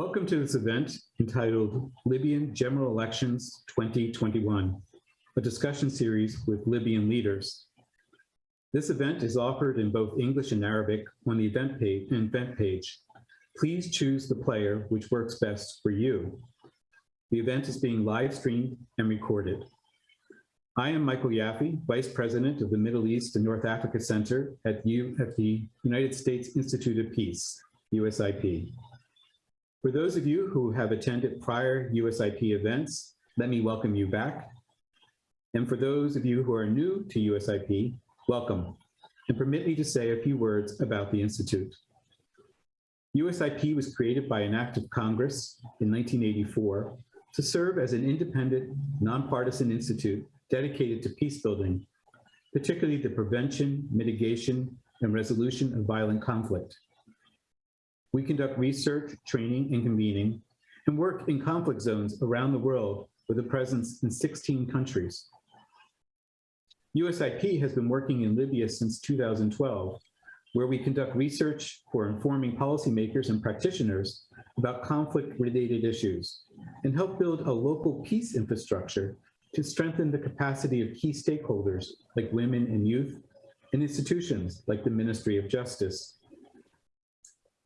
Welcome to this event entitled Libyan General Elections 2021, a discussion series with Libyan leaders. This event is offered in both English and Arabic on the event page. Event page. Please choose the player which works best for you. The event is being live streamed and recorded. I am Michael Yaffe, Vice President of the Middle East and North Africa Center at, at the United States Institute of Peace, USIP. For those of you who have attended prior USIP events, let me welcome you back. And for those of you who are new to USIP, welcome. And permit me to say a few words about the Institute. USIP was created by an act of Congress in 1984 to serve as an independent, nonpartisan institute dedicated to peace building, particularly the prevention, mitigation, and resolution of violent conflict. We conduct research, training, and convening, and work in conflict zones around the world with a presence in 16 countries. USIP has been working in Libya since 2012, where we conduct research for informing policymakers and practitioners about conflict-related issues and help build a local peace infrastructure to strengthen the capacity of key stakeholders like women and youth and institutions like the Ministry of Justice.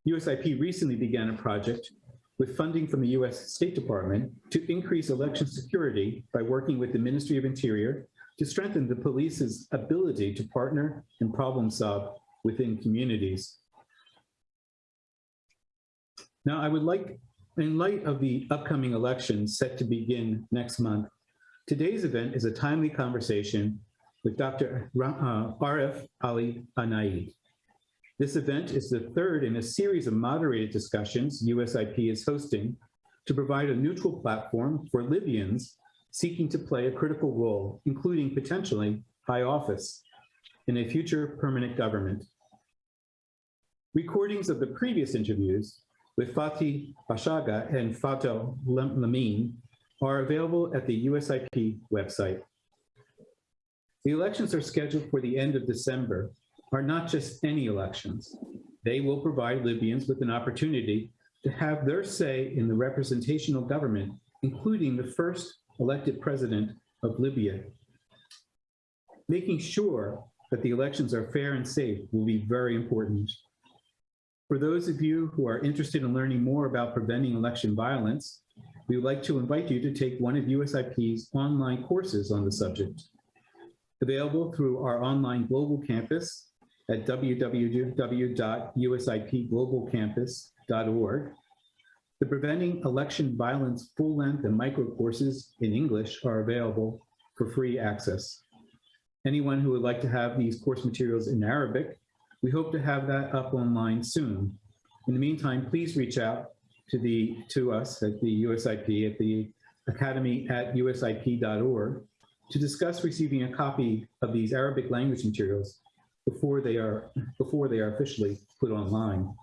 USIP recently began a project with funding from the US State Department to increase election security by working with the Ministry of Interior to strengthen the police's ability to partner and problem solve within communities. Now, I would like, in light of the upcoming elections set to begin next month, today's event is a timely conversation with Dr. Uh, Aref Ali Nayed. This event is the third in a series of moderated discussions USIP is hosting to provide a neutral platform for Libyans seeking to play a critical role, including potentially high office in a future permanent government. Recordings of the previous interviews with Fathi Bashagha and Fato Lamine are available at the USIP website. The elections are scheduled for the end of December, are not just any elections. They will provide Libyans with an opportunity to have their say in the representational government, including the first elected president of Libya. Making sure that the elections are fair and safe will be very important. For those of you who are interested in learning more about preventing election violence, we would like to invite you to take one of USIP's online courses on the subject. Available through our online global campus at www.usipglobalcampus.org. The Preventing Election Violence full-length and micro courses in English are available for free access. Anyone who would like to have these course materials in Arabic, we hope to have that up online soon. In the meantime, please reach out to the to us at the USIP at the academy at usip.org to discuss receiving a copy of these Arabic language materials before they are before they are officially put online.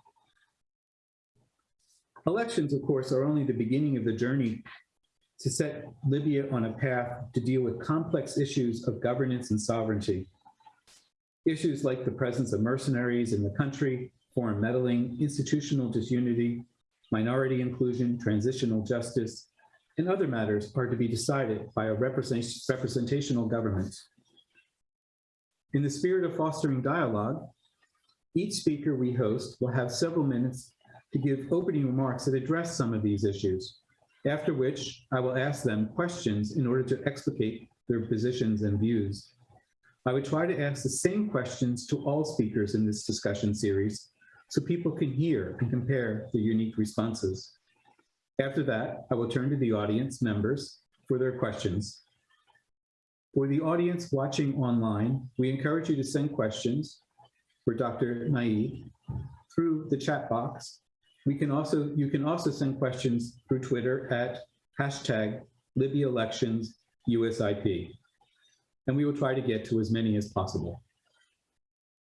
Elections, of course, are only the beginning of the journey to set Libya on a path to deal with complex issues of governance and sovereignty. Issues like the presence of mercenaries in the country, foreign meddling, institutional disunity, minority inclusion, transitional justice, and other matters are to be decided by a representational government. In the spirit of fostering dialogue, each speaker we host will have several minutes to give opening remarks that address some of these issues, after which I will ask them questions in order to explicate their positions and views. I would try to ask the same questions to all speakers in this discussion series so people can hear and compare the unique responses. After that, I will turn to the audience members for their questions. For the audience watching online, we encourage you to send questions for Dr. Nayed through the chat box. We can also, you can also send questions through Twitter at hashtag Libya elections USIP. And we will try to get to as many as possible.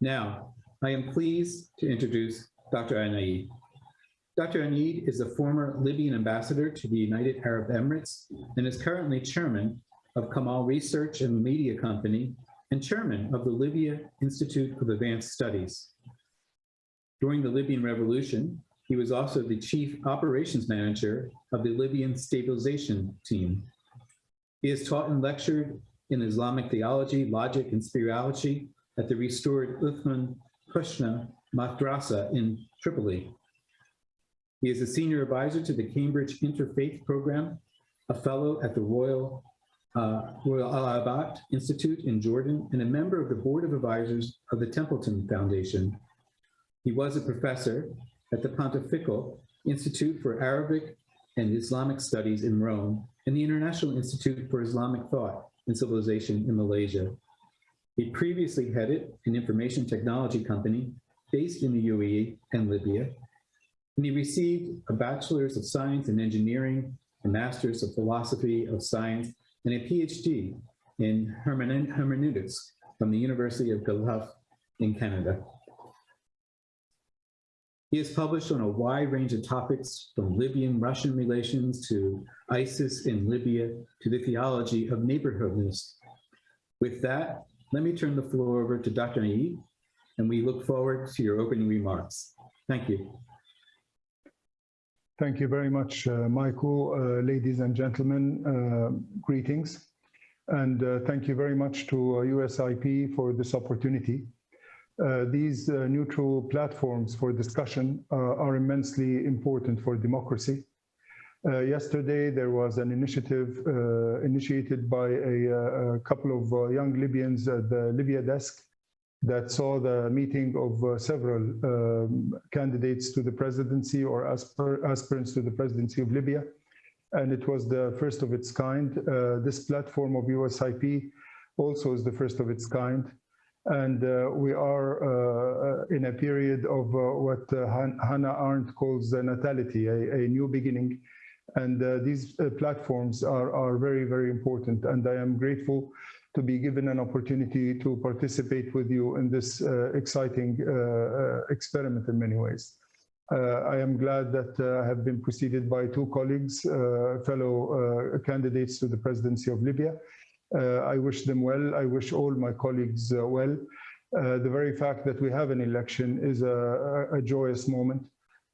Now, I am pleased to introduce Dr. Nayed. Dr. Nayed is a former Libyan ambassador to the United Arab Emirates and is currently chairman of Kalam Research and Media Company and chairman of the Libya Institute of Advanced Studies. During the Libyan Revolution, He was also the chief operations manager of the Libyan stabilization team. He has taught and lectured in Islamic theology, logic, and spirituality at the restored Uthman Kushna Madrasa in Tripoli. He is a senior advisor to the Cambridge Interfaith Program, a fellow at the Royal, uh, Royal Aal al-Bayt Institute in Jordan, and a member of the board of advisors of the Templeton Foundation. He was a professor at the Pontifical Institute for Arabic and Islamic Studies in Rome and the International Institute for Islamic Thought and Civilization in Malaysia. He previously headed an information technology company based in the UAE and Libya, and he received a Bachelor's of Science in Engineering, a Master's of Philosophy of Science, and a PhD in hermeneutics from the University of Guelph in Canada. He has published on a wide range of topics from Libyan-Russian relations to ISIS in Libya to the theology of neighborhoodness. With that, let me turn the floor over to Dr. Nayed, and we look forward to your opening remarks. Thank you. Thank you very much, uh, Michael. Uh, ladies and gentlemen, uh, greetings. And thank you very much to USIP for this opportunity. Uh, these uh, neutral platforms for discussion uh, are immensely important for democracy. Yesterday, there was an initiative initiated by a, a couple of young Libyans at the Libya desk that saw the meeting of several um, candidates to the presidency or aspir aspirants to the presidency of Libya. And it was the first of its kind. this platform of USIP also is the first of its kind. And uh, we are uh, in a period of uh, what Hannah Arendt calls the natality, a, a, new beginning. And these platforms are, are very, very important. And I am grateful to be given an opportunity to participate with you in this exciting experiment in many ways. Uh, I am glad that uh, I have been preceded by two colleagues, uh, fellow candidates to the presidency of Libya, uh, I wish them well. I wish all my colleagues uh, well. Uh, the very fact that we have an election is a, a joyous moment.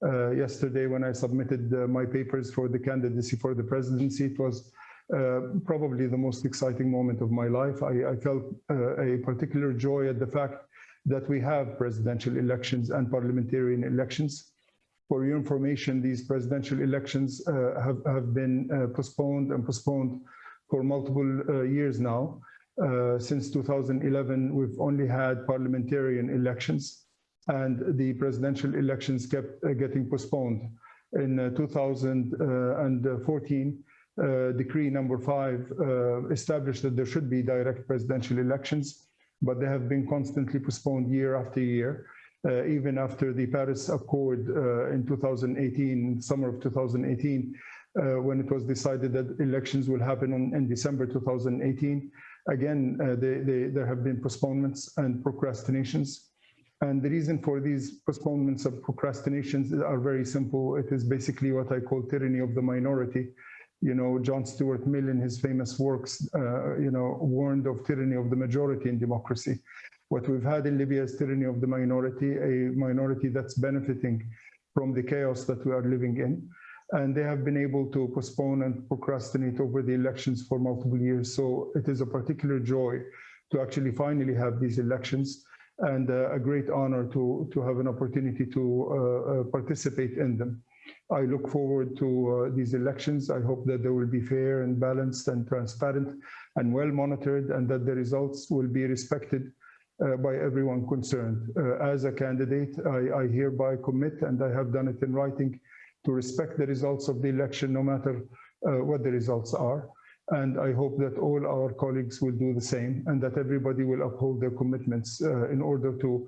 Uh, yesterday, when I submitted uh, my papers for the candidacy for the presidency, it was uh, probably the most exciting moment of my life. I, I felt a particular joy at the fact that we have presidential elections and parliamentarian elections. For your information, these presidential elections have, have been postponed and postponed for multiple uh, years now. Uh, since 2011, we've only had parliamentarian elections and the presidential elections kept uh, getting postponed. In 2014, uh, decree number five uh, established that there should be direct presidential elections, but they have been constantly postponed year after year, uh, even after the Paris Accord in 2018, summer of 2018, uh, when it was decided that elections will happen in, in December 2018. Again, uh, they, they, there have been postponements and procrastinations. And the reason for these postponements of procrastinations are very simple. It is basically what I call tyranny of the minority. You know, John Stuart Mill in his famous works, uh, you know, warned of tyranny of the majority in democracy. What we've had in Libya is tyranny of the minority, a minority that's benefiting from the chaos that we are living in and they have been able to postpone and procrastinate over the elections for multiple years. So it is a particular joy to actually finally have these elections and uh, a great honor to, to have an opportunity to uh, uh, participate in them. I look forward to uh, these elections. I hope that they will be fair and balanced and transparent and well monitored and that the results will be respected uh, by everyone concerned. Uh, as a candidate, I, I hereby commit, and I have done it in writing, to respect the results of the election, no matter uh, what the results are. And I hope that all our colleagues will do the same and that everybody will uphold their commitments uh, in order to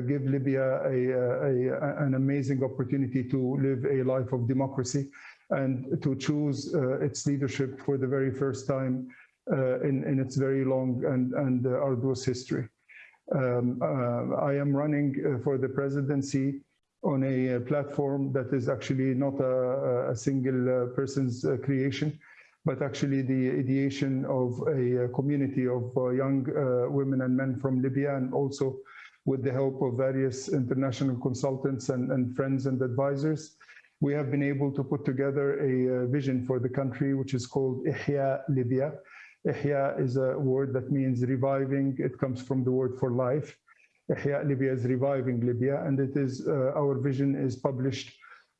give Libya a, a, an amazing opportunity to live a life of democracy and to choose uh, its leadership for the very first time uh, in, in its very long and, and uh, arduous history. Um, I am running for the presidency on a uh, platform that is actually not a, a single uh, person's uh, creation, but actually the ideation of a community of young women and men from Libya and also with the help of various international consultants and, and friends and advisors. We have been able to put together a uh, vision for the country, which is called Ihya Libya. Ihya is a word that means reviving. It comes from the word for life. Ihya Libya is reviving Libya, and it is uh, our vision is published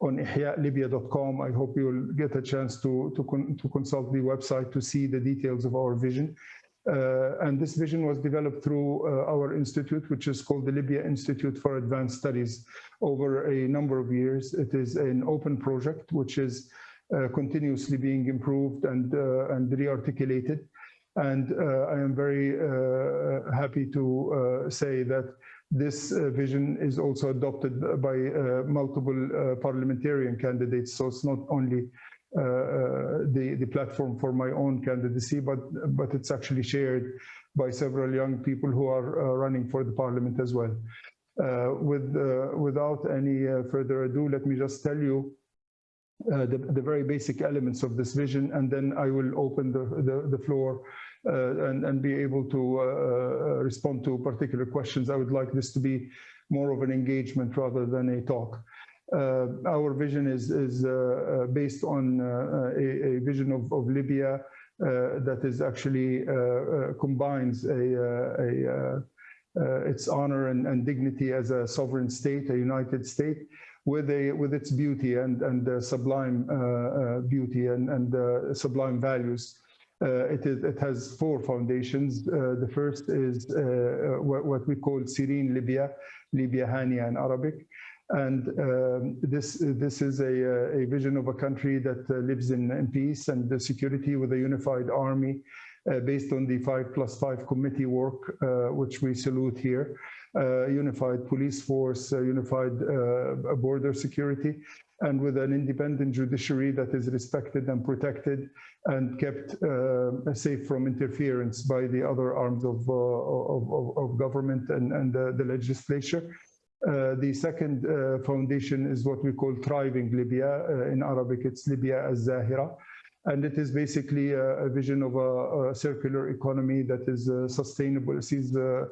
on ihyalibya.com. I hope you'll get a chance to, to, con to consult the website to see the details of our vision. Uh, and this vision was developed through uh, our institute, which is called the Libya Institute for Advanced Studies over a number of years. It is an open project, which is uh, continuously being improved and, uh, and re-articulated. And uh, I am very uh, happy to say that this vision is also adopted by multiple parliamentarian candidates. So it's not only uh, the, the platform for my own candidacy, but, but it's actually shared by several young people who are uh, running for the parliament as well. Uh, with, without any further ado, let me just tell you uh, the, the, very basic elements of this vision, and then I will open the, the, the floor uh, and, and, be able to uh, respond to particular questions. I would like this to be more of an engagement rather than a talk. Uh, our vision is, is uh, uh, based on uh, uh, a, a, vision of, of Libya uh, that is actually combines a, a its honor and, and, dignity as a sovereign state, a united state, with a with its beauty and and uh, sublime uh, uh, beauty and and sublime values. it is it has four foundations. the first is what, what, we call serene Libya, Libya Hania in Arabic. And um, this, this is a, a vision of a country that uh, lives in, in, peace and security with a unified army uh, based on the five plus five committee work, uh, which we salute here. Uh, unified police force, uh, unified uh, border security, and with an independent judiciary that is respected and protected and kept safe from interference by the other arms of, of, of government and, and the legislature. Uh, the second uh, foundation is what we call Thriving Libya. Uh, in Arabic, it's Libya as Zahira. And it is basically a, a vision of a, a, circular economy that is uh, sustainable, sees, uh,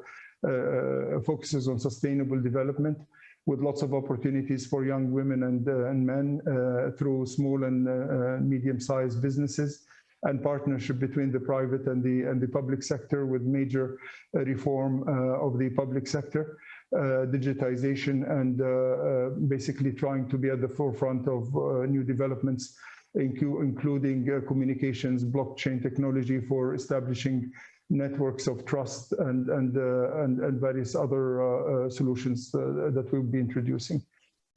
focuses on sustainable development with lots of opportunities for young women and, and men through small and medium-sized businesses and partnership between the private and the, and the public sector with major reform of the public sector. Uh, digitization and uh, uh, basically trying to be at the forefront of new developments, including communications, blockchain technology for establishing networks of trust and, and, and, and, various other solutions that we'll be introducing.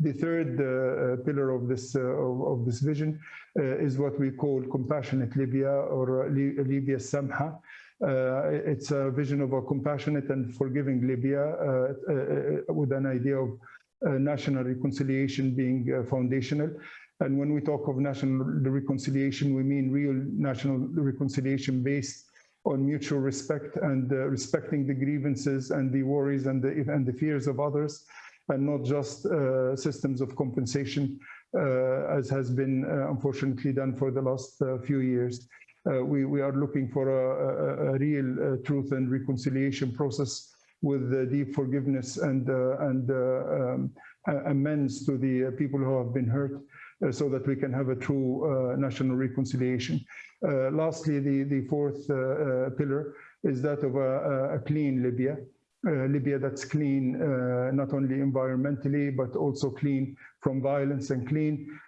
The third uh, pillar of this uh, of, of, this vision uh, is what we call compassionate Libya or Libya Samha, uh, it's a vision of a compassionate and forgiving Libya uh, uh, with an idea of national reconciliation being foundational. And when we talk of national reconciliation, we mean real national reconciliation based on mutual respect and uh, respecting the grievances and the worries and the, and the fears of others, and not just uh, systems of compensation, uh, as has been unfortunately done for the last few years. Uh, we, we are looking for a, a, a real uh, truth and reconciliation process with deep forgiveness and, uh, and um, amends to the people who have been hurt uh, so that we can have a true uh, national reconciliation. Uh, lastly, the, the fourth pillar is that of a, a clean Libya. Libya that's clean, not only environmentally, but also clean from violence and clean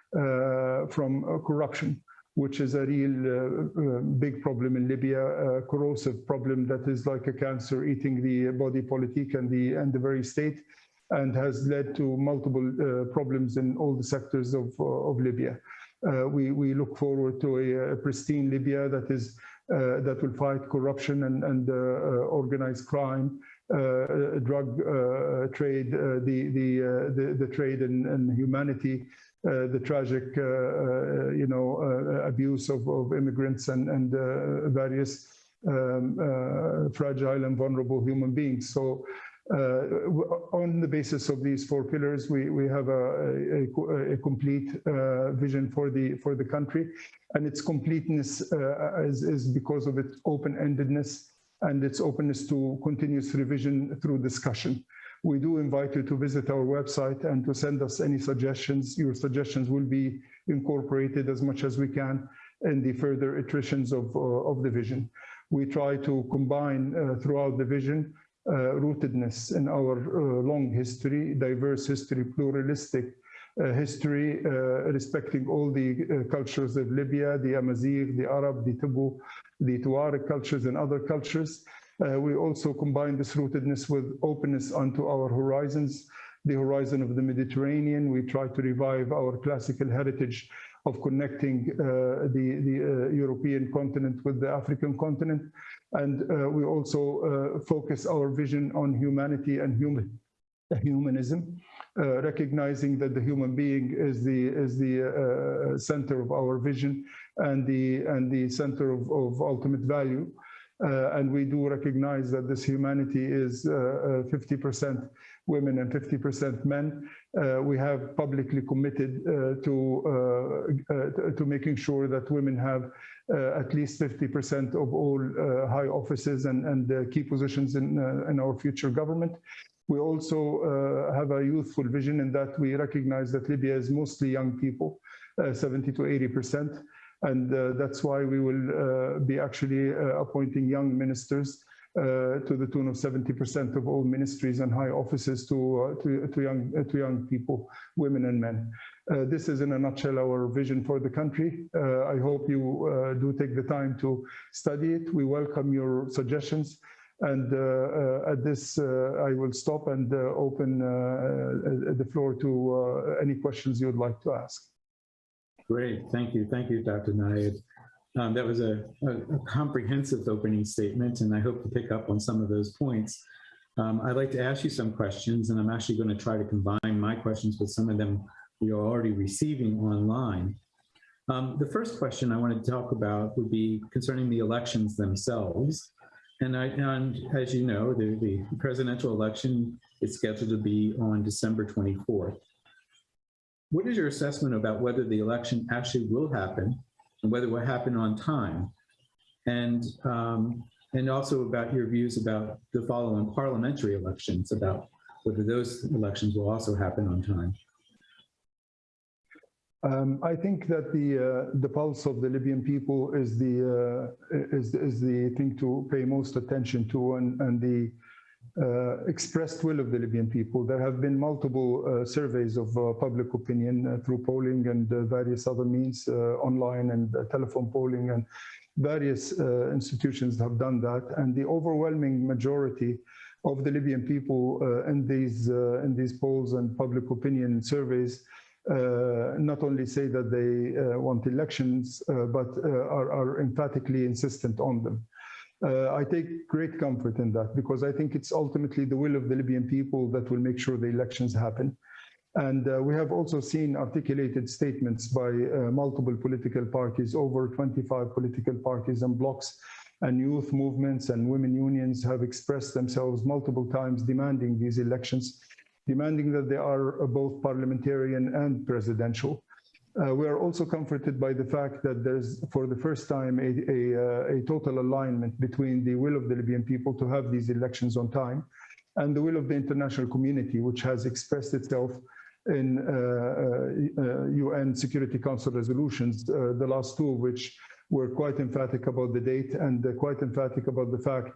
from corruption which is a real uh, uh, big problem in Libya, a corrosive problem that is like a cancer eating the body politic and the, and the very state, and has led to multiple uh, problems in all the sectors of, uh, of Libya. Uh, we, we look forward to a, a pristine Libya that is uh, that will fight corruption and, and organized crime, drug trade, the, the, the, the, trade in, in humanity, uh, the tragic, uh, uh, you know, abuse of, of, immigrants and, and various um, fragile and vulnerable human beings. So uh, on the basis of these four pillars, we, we have a, a, a complete uh, vision for the for the country, and its completeness uh, is, is because of its open-endedness and its openness to continuous revision through discussion. We do invite you to visit our website and to send us any suggestions. Your suggestions will be incorporated as much as we can in the further iterations of, uh, of the vision. We try to combine uh, throughout the vision uh, rootedness in our uh, long history, diverse history, pluralistic uh, history, uh, respecting all the uh, cultures of Libya, the Amazigh, the Arab, the Tibu, the Tuareg cultures and other cultures. Uh, we also combine this rootedness with openness onto our horizons, the horizon of the Mediterranean. We try to revive our classical heritage of connecting uh, the, the uh, European continent with the African continent. And uh, we also uh, focus our vision on humanity and human, humanism, uh, recognizing that the human being is the, is the center of our vision and the, and the center of, of ultimate value. Uh, and we do recognize that this humanity is uh, uh, 50% women and 50% men. Uh, we have publicly committed uh, to, uh, uh to making sure that women have at least 50% of all high offices and, and key positions in, in our future government. We also have a youthful vision in that we recognize that Libya is mostly young people, 70 to 80%. And uh, that's why we will uh, be actually uh, appointing young ministers to the tune of 70% of all ministries and high offices to, to, to, young, to young people, women and men. Uh, this is in a nutshell our vision for the country. Uh, I hope you uh, do take the time to study it. We welcome your suggestions. And at this, I will stop and open the floor to any questions you'd like to ask. Great, thank you. Thank you, Dr. Nayed. Um, that was a, a, a, comprehensive opening statement, and I hope to pick up on some of those points. Um, I'd like to ask you some questions, and I'm actually going to try to combine my questions with some of them we are already receiving online. Um, the first question I wanted to talk about would be concerning the elections themselves. And, I, and as you know, the, the presidential election is scheduled to be on December 24th. What is your assessment about whether the election actually will happen and whether it will happen on time? And, um, and also about your views about the following parliamentary elections, about whether those elections will also happen on time. Um, I think that the uh, the pulse of the Libyan people is the uh, is is the thing to pay most attention to, and and the uh, expressed will of the Libyan people. There have been multiple uh, surveys of uh, public opinion through polling and various other means, online and telephone polling, and various institutions have done that. And the overwhelming majority of the Libyan people in these in these polls and public opinion surveys uh, not only say that they uh, want elections, uh, but are, are, emphatically insistent on them. Uh, I take great comfort in that because I think it's ultimately the will of the Libyan people that will make sure the elections happen. And uh, we have also seen articulated statements by uh, multiple political parties, over 25 political parties and blocs and youth movements and women unions have expressed themselves multiple times demanding these elections, demanding that they are both parliamentarian and presidential. Uh, we are also comforted by the fact that there's, for the first time, a, a, uh, a, total alignment between the will of the Libyan people to have these elections on time and the will of the international community, which has expressed itself in uh, UN uh, Security Council resolutions, uh, the last two of which were quite emphatic about the date and quite emphatic about the fact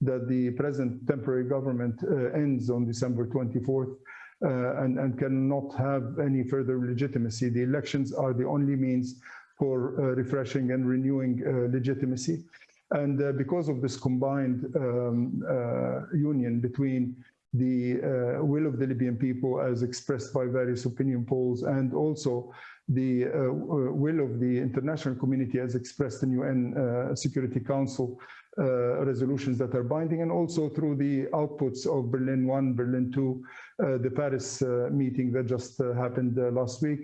that the present temporary government uh, ends on December 24th uh, and, and cannot have any further legitimacy. The elections are the only means for uh, refreshing and renewing uh, legitimacy. And uh, because of this combined um, uh, union between the uh, will of the Libyan people as expressed by various opinion polls and also the will of the international community as expressed in UN Security Council uh, resolutions that are binding and also through the outputs of Berlin 1, Berlin 2, uh, the Paris uh, meeting that just happened last week.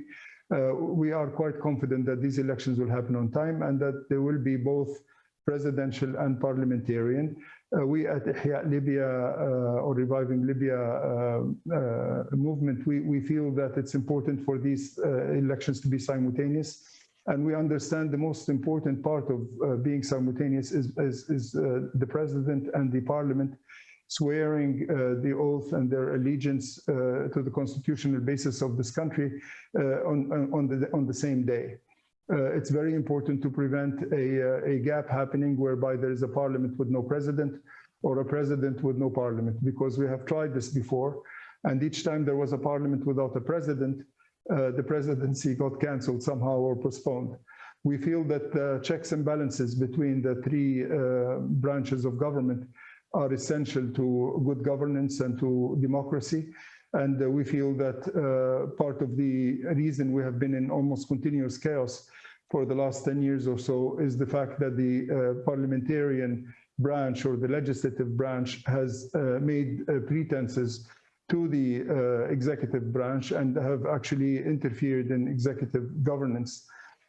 we are quite confident that these elections will happen on time and that there will be both presidential and parliamentarian. Uh, we at Ihya Libya uh, or Reviving Libya uh, movement, we, we feel that it's important for these elections to be simultaneous. And we understand the most important part of uh, being simultaneous is, is, is uh, the president and the parliament. swearing uh, the oath and their allegiance uh, to the constitutional basis of this country uh, on, on- the, on the same day. Uh, It's very important to prevent a, a gap happening whereby there is a parliament with no president or a president with no parliament, because we have tried this before. And each time there was a parliament without a president, the presidency got canceled somehow or postponed. We feel that the checks and balances between the three uh, branches of government are essential to good governance and to democracy. And uh, we feel that uh, part of the reason we have been in almost continuous chaos for the last 10 years or so is the fact that the uh, parliamentarian branch or the legislative branch has uh, made uh, pretenses to the uh, executive branch and have actually interfered in executive governance.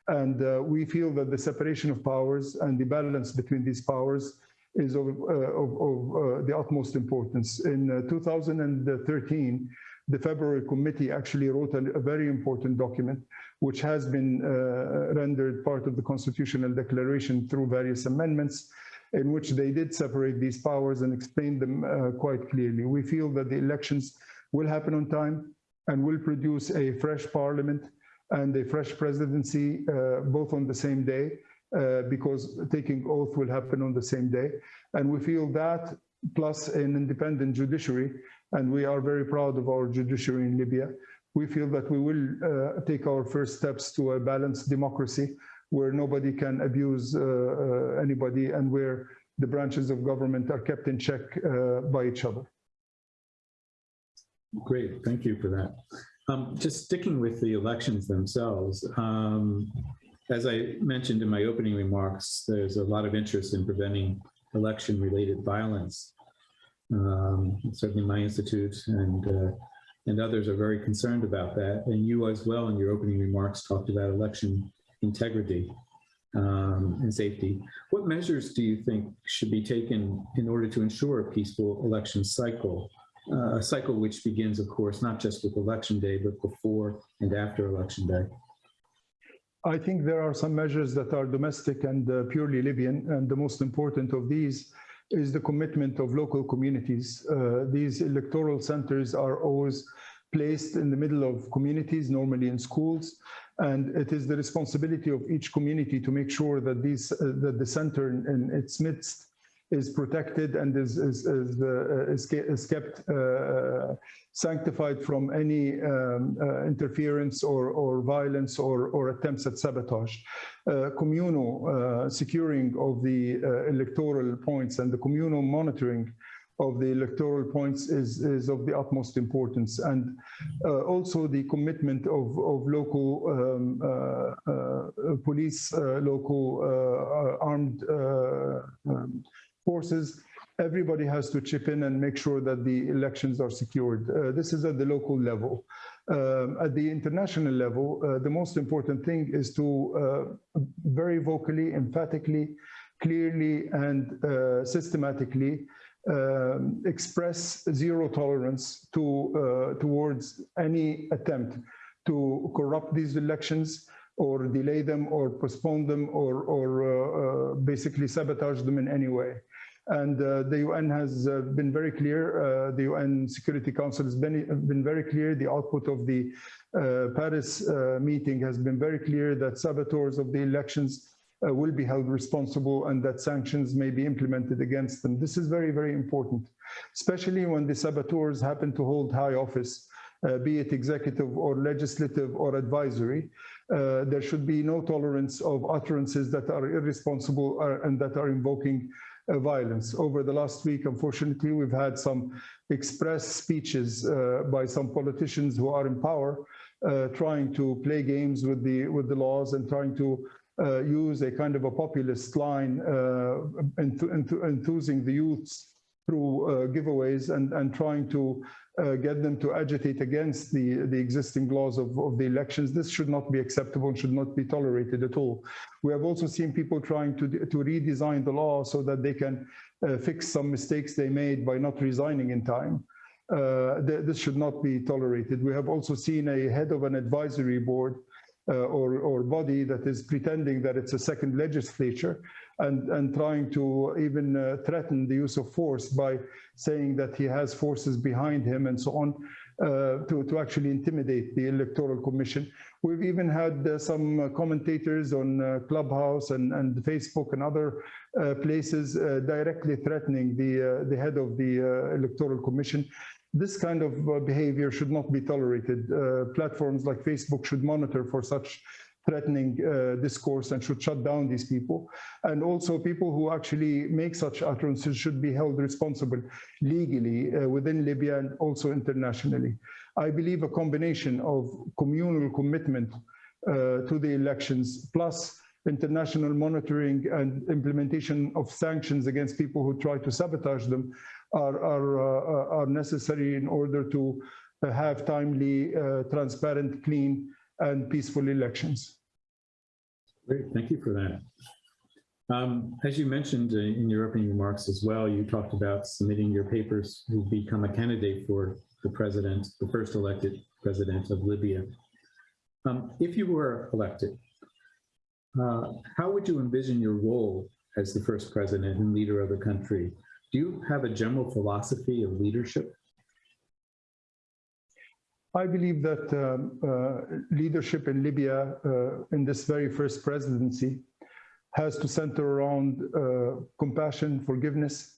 And uh, we feel that the separation of powers and the balance between these powers is of, uh, of, of uh, the utmost importance. In uh, 2013, the February committee actually wrote a, a very important document, which has been uh, rendered part of the constitutional declaration through various amendments, in which they did separate these powers and explain them uh, quite clearly. We feel that the elections will happen on time and will produce a fresh parliament and a fresh presidency, uh, both on the same day, uh, because taking oath will happen on the same day. And we feel that plus an independent judiciary, and we are very proud of our judiciary in Libya. We feel that we will uh, take our first steps to a balanced democracy where nobody can abuse uh, uh, anybody and where the branches of government are kept in check uh, by each other. Great, thank you for that. Um, Just sticking with the elections themselves, um, as I mentioned in my opening remarks, there's a lot of interest in preventing election-related violence. Um, Certainly my institute and, uh, and others are very concerned about that. And you as well in your opening remarks talked about election integrity um, and safety. What measures do you think should be taken in order to ensure a peaceful election cycle? uh, a cycle which begins, of course, not just with election day, but before and after election day. I think there are some measures that are domestic and uh, purely Libyan, and the most important of these is the commitment of local communities. Uh, These electoral centers are always placed in the middle of communities, normally in schools, and it is the responsibility of each community to make sure that these, uh, that the center in in its midst is protected and is, is, is, uh, is kept uh, sanctified from any um, uh, interference or, or violence or, or attempts at sabotage. Uh, communal uh, securing of the electoral points and the communal monitoring of the electoral points is, is of the utmost importance. And uh, also the commitment of, of local um, uh, uh, police, uh, local uh, armed uh, um, forces, everybody has to chip in and make sure that the elections are secured. This is at the local level. Um, at the international level, the most important thing is to very vocally, emphatically, clearly, and systematically um, express zero tolerance to uh, towards any attempt to corrupt these elections or delay them or postpone them or, or uh, uh, basically sabotage them in any way. And uh, the UN has uh, been very clear, uh, the UN Security Council has been, been very clear, the output of the uh, Paris uh, meeting has been very clear that saboteurs of the elections uh, will be held responsible and that sanctions may be implemented against them. This is very, very important, especially when the saboteurs happen to hold high office, uh, be it executive or legislative or advisory. Uh, there should be no tolerance of utterances that are irresponsible uh, and that are invoking uh, violence. Over the last week, unfortunately, we've had some express speeches uh, by some politicians who are in power, uh, trying to play games with the with the laws and trying to use a kind of a populist line, uh, enth enth enthusing the youths through uh, giveaways and, and trying to uh, get them to agitate against the, the existing laws of, of the elections. This should not be acceptable and should not be tolerated at all. We have also seen people trying to, to redesign the law so that they can uh, fix some mistakes they made by not resigning in time. Uh, th this should not be tolerated. We have also seen a head of an advisory board uh, or, or body that is pretending that it's a second legislature and, and trying to even uh, threaten the use of force by saying that he has forces behind him and so on uh, to, to actually intimidate the Electoral Commission. We've even had uh, some uh, commentators on uh, Clubhouse and, and Facebook and other uh, places uh, directly threatening the, uh, the head of the uh, Electoral Commission. This kind of uh, behavior should not be tolerated. Uh, platforms like Facebook should monitor for such threatening uh, discourse and should shut down these people. And also people who actually make such utterances should be held responsible legally uh, within Libya and also internationally. I believe a combination of communal commitment uh, to the elections plus international monitoring and implementation of sanctions against people who try to sabotage them are, are, uh, are necessary in order to have timely, uh, transparent, clean, and peaceful elections. Great, thank you for that. Um, as you mentioned uh, in your opening remarks as well, you talked about submitting your papers to become a candidate for the president, the first elected president of Libya. Um, if you were elected, uh, how would you envision your role as the first president and leader of the country? Do you have a general philosophy of leadership? I believe that um, uh, leadership in Libya uh, in this very first presidency has to center around uh, compassion, forgiveness,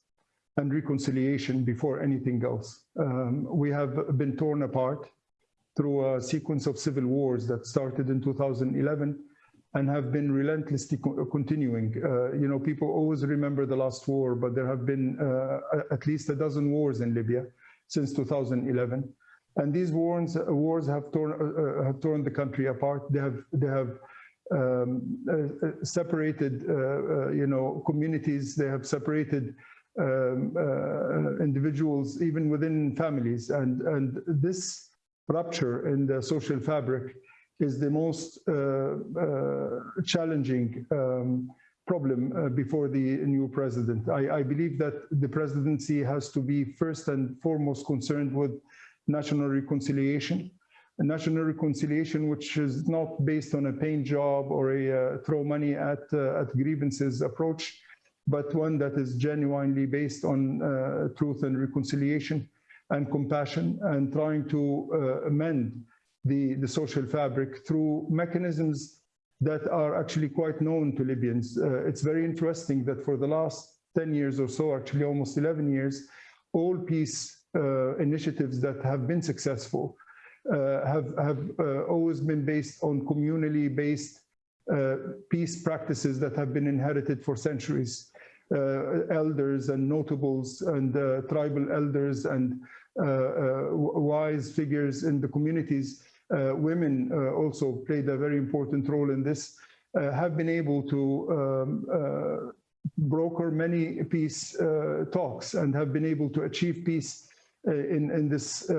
and reconciliation before anything else. Um, we have been torn apart through a sequence of civil wars that started in 2011 and have been relentlessly co continuing. Uh, you know, people always remember the last war, but there have been uh, at least a dozen wars in Libya since 2011. And these wars, wars have torn uh, have torn the country apart. They have they have um, uh, separated, uh, uh, you know, communities. They have separated um, uh, individuals, even within families. And and this rupture in the social fabric is the most challenging. Um, problem uh, before the new president. I, I, believe that the presidency has to be first and foremost concerned with national reconciliation. National reconciliation which is not based on a paint job or a uh, throw money at, uh, at grievances approach, but one that is genuinely based on uh, truth and reconciliation and compassion and trying to uh, amend the, the social fabric through mechanisms that are actually quite known to Libyans. Uh, it's very interesting that for the last 10 years or so, actually almost 11 years, all peace uh, initiatives that have been successful uh, have, have uh, always been based on communally based uh, peace practices that have been inherited for centuries. Uh, elders and notables and tribal elders and wise figures in the communities women uh, also played a very important role in this, uh, have been able to um, broker many peace talks and have been able to achieve peace in, in this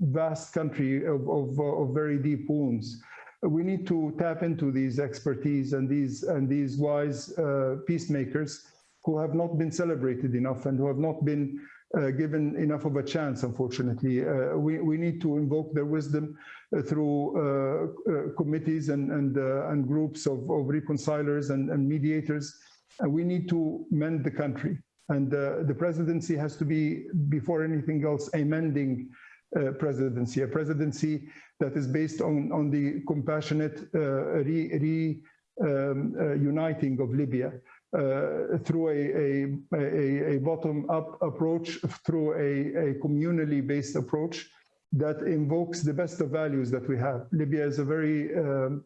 vast country of, of, of very deep wounds. We need to tap into these expertise and these and these wise uh, peacemakers who have not been celebrated enough and who have not been uh, given enough of a chance, unfortunately. Uh, we, we need to invoke their wisdom uh, through uh, committees and, and, and groups of, of reconcilers and, and mediators. And we need to mend the country. And the presidency has to be, before anything else, a mending uh, presidency, a presidency that is based on, on the compassionate uh, re, re um, uh, uniting of Libya uh, through a, a, a bottom-up approach, through a, a communally based approach that invokes the best of values that we have. Libya is a very um,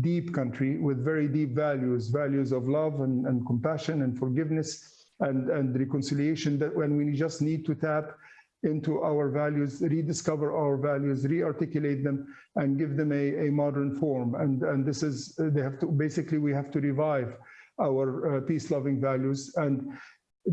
deep country with very deep values, values of love and, and compassion and forgiveness and, and reconciliation that when we just need to tap into our values, rediscover our values, re-articulate them, and give them a, a modern form. And, and this is, they have to, basically we have to revive our uh, peace-loving values and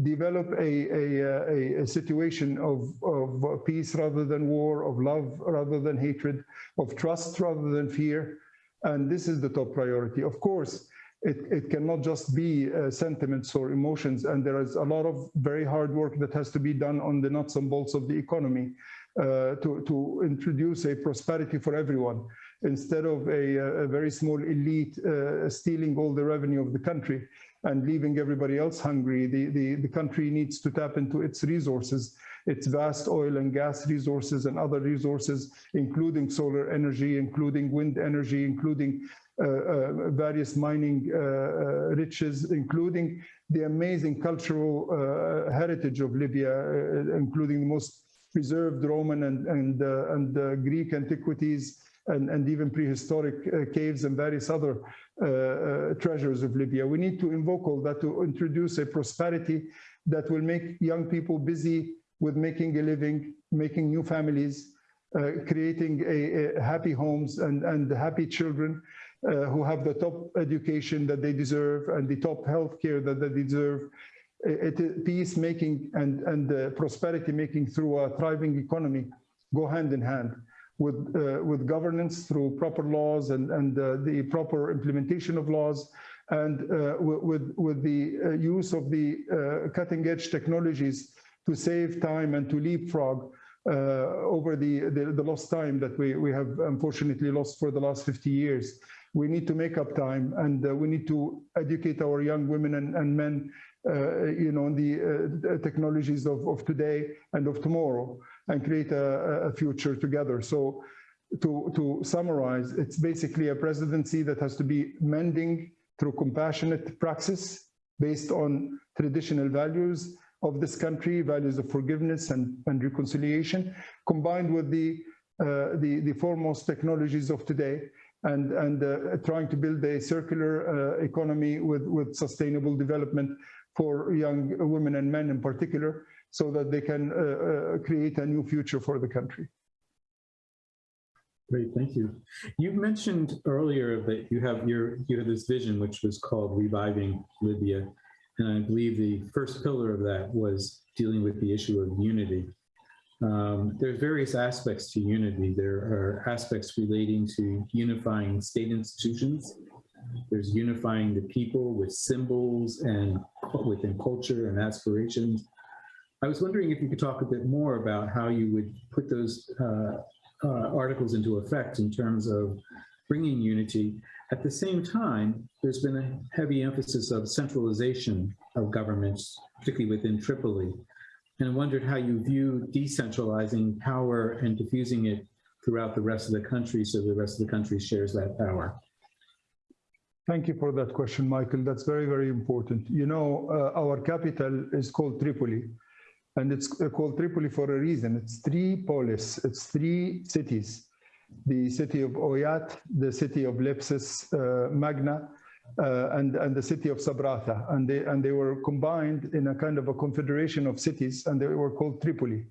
develop a, a, a, situation of, of peace rather than war, of love rather than hatred, of trust rather than fear. And this is the top priority. Of course, it, it cannot just be uh, sentiments or emotions. And there is a lot of very hard work that has to be done on the nuts and bolts of the economy uh, to, to introduce a prosperity for everyone instead of a, a very small elite uh, stealing all the revenue of the country and leaving everybody else hungry. The, the, the country needs to tap into its resources, its vast oil and gas resources and other resources, including solar energy, including wind energy, including uh, uh, various mining uh, uh, riches, including the amazing cultural uh, heritage of Libya, uh, including the most preserved Roman and, and, and Greek antiquities, and, and even prehistoric uh, caves and various other uh, uh, treasures of Libya. We need to invoke all that to introduce a prosperity that will make young people busy with making a living, making new families, uh, creating a, a happy homes and, and happy children uh, who have the top education that they deserve and the top health care that they deserve. It, it, peace making and, and uh, prosperity making through a thriving economy go hand in hand with, uh, with governance through proper laws and, and uh, the proper implementation of laws and uh, with, with the uh, use of the uh, cutting edge technologies to save time and to leapfrog over the, the, the, lost time that we, we have unfortunately lost for the last 50 years. We need to make up time and we need to educate our young women and, and men you know, on the technologies of, of today and of tomorrow and create a, a future together. So to, to summarize, it's basically a presidency that has to be mending through compassionate praxis based on traditional values of this country, values of forgiveness and, and reconciliation, combined with the, uh, the, the foremost technologies of today and, and uh, trying to build a circular uh, economy with, with sustainable development for young women and men in particular, so that they can uh, uh, create a new future for the country. Great, thank you. You mentioned earlier that you have your you had this vision which was called reviving Libya, and I believe the first pillar of that was dealing with the issue of unity. Um, there's various aspects to unity. There are aspects relating to unifying state institutions. There's unifying the people with symbols and within culture and aspirations. I was wondering if you could talk a bit more about how you would put those uh, uh, articles into effect in terms of bringing unity. At the same time, there's been a heavy emphasis of centralization of governments, particularly within Tripoli. And I wondered how you view decentralizing power and diffusing it throughout the rest of the country so the rest of the country shares that power. Thank you for that question, Michael. That's very, very important. You know, uh, our capital is called Tripoli and it's called Tripoli for a reason. It's three polis, it's three cities. The city of Oyat, the city of Leptis uh, Magna, uh, and, and the city of Sabratha. And they, and they were combined in a kind of a confederation of cities, and they were called Tripoli.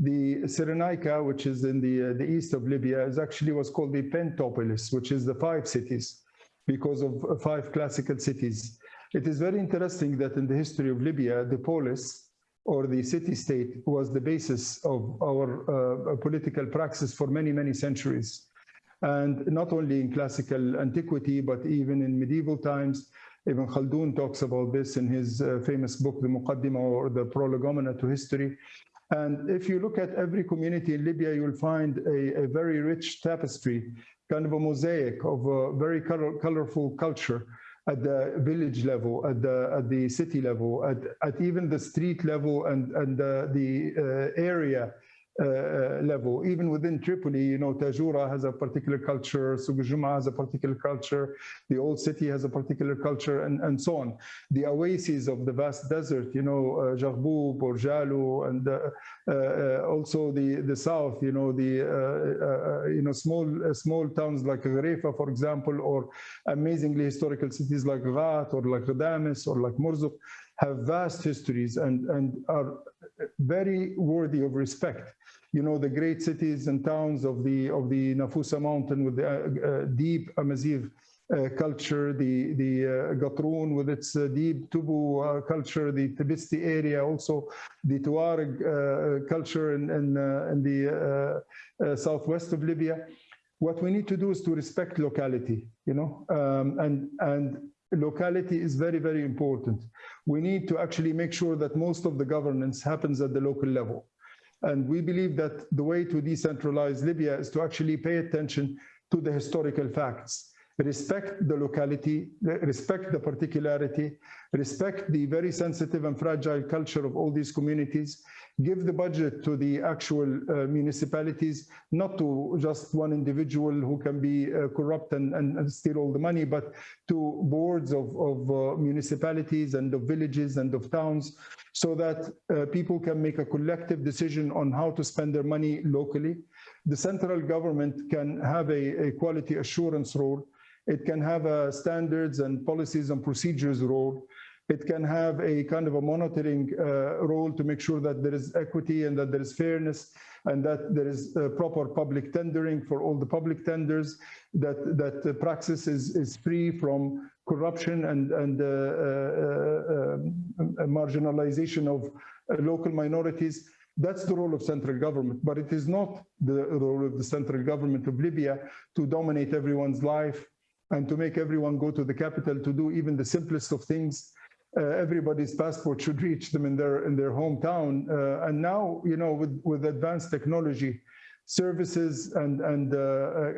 The Cyrenaica, which is in the, uh, the east of Libya, is actually was called the Pentapolis, which is the five cities, because of five classical cities. It is very interesting that in the history of Libya, the polis, or the city-state was the basis of our uh, political praxis for many, many centuries. And not only in classical antiquity, but even in medieval times, Ibn Khaldun talks about this in his uh, famous book, The Muqaddimah or the Prolegomena to History. And if you look at every community in Libya, you'll find a, a very rich tapestry, kind of a mosaic of a very color, colorful culture at the village level, at the at the city level, at, at even the street level and, and the, the uh, area. uh, uh, level. Even within Tripoli, you know, Tajura has a particular culture, Souq has a particular culture, the old city has a particular culture, and, and so on. The oases of the vast desert, you know, uh, Jarboub or Jalu, and uh, uh, also the, the south, you know, the, uh, you know, small, small towns like Gharefa, for example, or amazingly historical cities like Ghat or like Ghadames or like Murzuq have vast histories and, and are very worthy of respect. You know, the great cities and towns of the of the Nafusa mountain with the uh, uh, deep Amazigh uh, culture, the, the uh, with its uh, deep Tubu uh, culture, the Tibesti area, also the Tuareg culture in, in, in the southwest of Libya. What we need to do is to respect locality, you know, um, and, and locality is very, very important. We need to actually make sure that most of the governance happens at the local level. And we believe that the way to decentralize Libya is to actually pay attention to the historical facts. Respect the locality, respect the particularity, respect the very sensitive and fragile culture of all these communities, give the budget to the actual uh, municipalities, not to just one individual who can be uh, corrupt and, and, and steal all the money, but to boards of, of uh, municipalities and of villages and of towns, so that uh, people can make a collective decision on how to spend their money locally. The central government can have a, a quality assurance role. It can have a standards and policies and procedures role. It can have a kind of a monitoring uh, role to make sure that there is equity and that there is fairness and that there is uh, proper public tendering for all the public tenders, that, that the praxis is, is free from corruption and, and uh, uh, uh, marginalization of uh, local minorities. That's the role of central government, but it is not the role of the central government of Libya to dominate everyone's life and to make everyone go to the capital to do even the simplest of things. Uh, everybody's passport should reach them in their in their hometown. Uh, and now, you know, with with advanced technology, services and and, uh,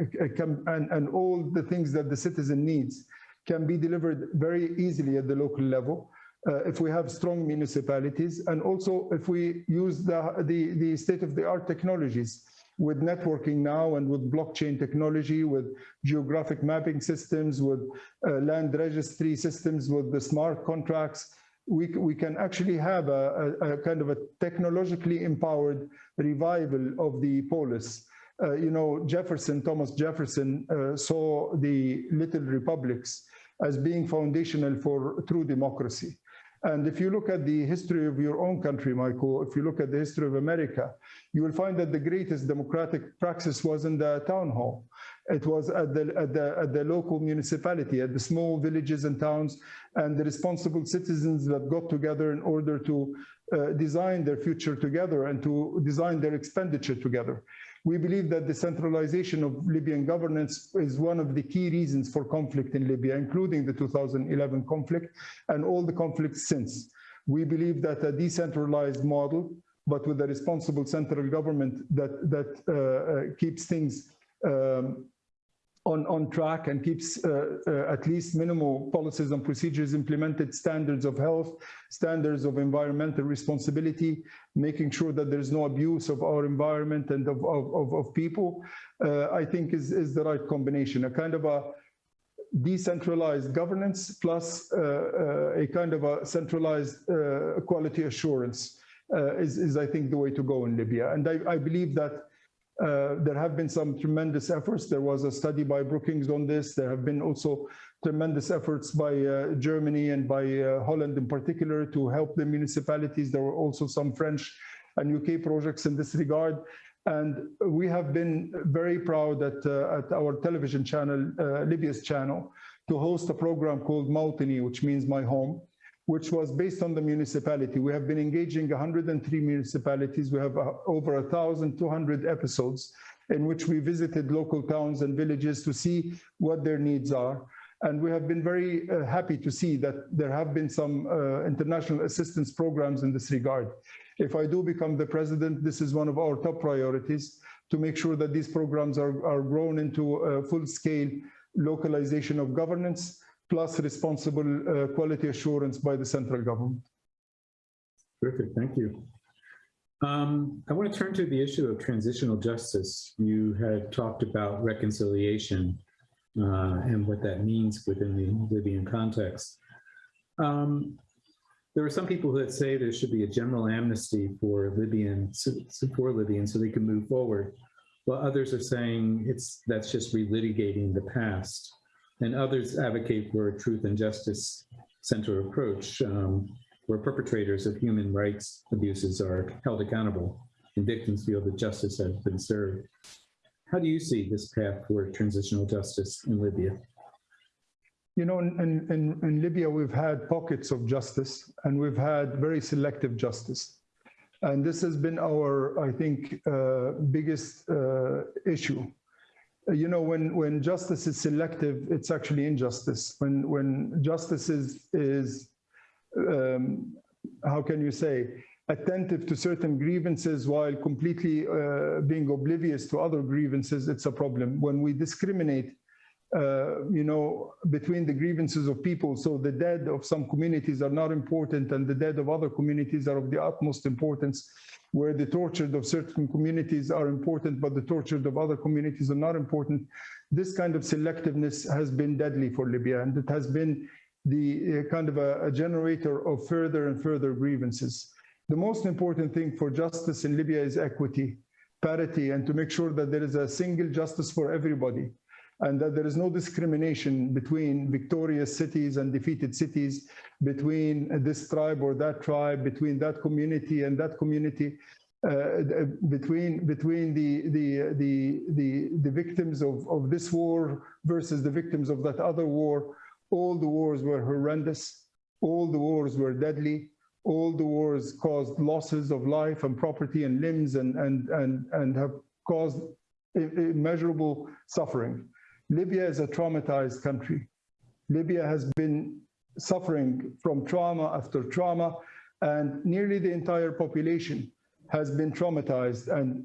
and and all the things that the citizen needs can be delivered very easily at the local level. Uh, if we have strong municipalities and also if we use the, the, the state-of-the-art technologies with networking now and with blockchain technology, with geographic mapping systems, with uh, land registry systems, with the smart contracts, we, we can actually have a, a, a kind of a technologically empowered revival of the polis. Uh, you know, Jefferson, Thomas Jefferson uh, saw the little republics as being foundational for true democracy. And if you look at the history of your own country, Michael, if you look at the history of America, you will find that the greatest democratic praxis was in the town hall. It was at the, at the, at the local municipality, at the small villages and towns, and the responsible citizens that got together in order to uh, design their future together and to design their expenditure together. We believe that the centralization of Libyan governance is one of the key reasons for conflict in Libya, including the 2011 conflict and all the conflicts since. We believe that a decentralized model, but with a responsible central government that, that uh, uh, keeps things um, on, on track and keeps uh, uh, at least minimal policies and procedures implemented, standards of health, standards of environmental responsibility, making sure that there's no abuse of our environment and of, of, of, of people, uh, I think is, is the right combination, a kind of a decentralized governance plus uh, uh, a kind of a centralized uh, quality assurance is, is, I think, the way to go in Libya. And I, I believe that uh, there have been some tremendous efforts. There was a study by Brookings on this. There have been also tremendous efforts by uh, Germany and by uh, Holland in particular to help the municipalities. There were also some French and UK projects in this regard. And we have been very proud at, uh, at our television channel, uh, Libya's channel, to host a program called Mautini, which means my home which was based on the municipality. We have been engaging 103 municipalities. We have uh, over 1,200 episodes in which we visited local towns and villages to see what their needs are. And we have been very uh, happy to see that there have been some uh, international assistance programs in this regard. If I do become the president, this is one of our top priorities to make sure that these programs are, are grown into full-scale localization of governance plus responsible uh, quality assurance by the central government. Perfect, thank you. Um, I want to turn to the issue of transitional justice. You had talked about reconciliation uh, and what that means within the Libyan context. Um, there are some people that say there should be a general amnesty for Libyan for Libyans so they can move forward, while others are saying it's that's just relitigating the past and others advocate for a truth and justice centered approach um, where perpetrators of human rights abuses are held accountable and victims feel that justice has been served. How do you see this path toward transitional justice in Libya? You know, in, in, in Libya, we've had pockets of justice and we've had very selective justice. And this has been our, I think, uh, biggest uh, issue you know, when, when justice is selective, it's actually injustice. When, when justice is, is um, how can you say, attentive to certain grievances while completely uh, being oblivious to other grievances, it's a problem. When we discriminate, uh, you know, between the grievances of people, so the dead of some communities are not important and the dead of other communities are of the utmost importance, where the tortured of certain communities are important, but the tortured of other communities are not important. This kind of selectiveness has been deadly for Libya, and it has been the uh, kind of a, a generator of further and further grievances. The most important thing for justice in Libya is equity, parity, and to make sure that there is a single justice for everybody and that there is no discrimination between victorious cities and defeated cities, between this tribe or that tribe, between that community and that community, uh, between between the the the the, the victims of, of this war versus the victims of that other war. All the wars were horrendous. All the wars were deadly all the wars caused losses of life and property and limbs and, and, and, and have caused immeasurable suffering. Libya is a traumatized country. Libya has been suffering from trauma after trauma and nearly the entire population has been traumatized and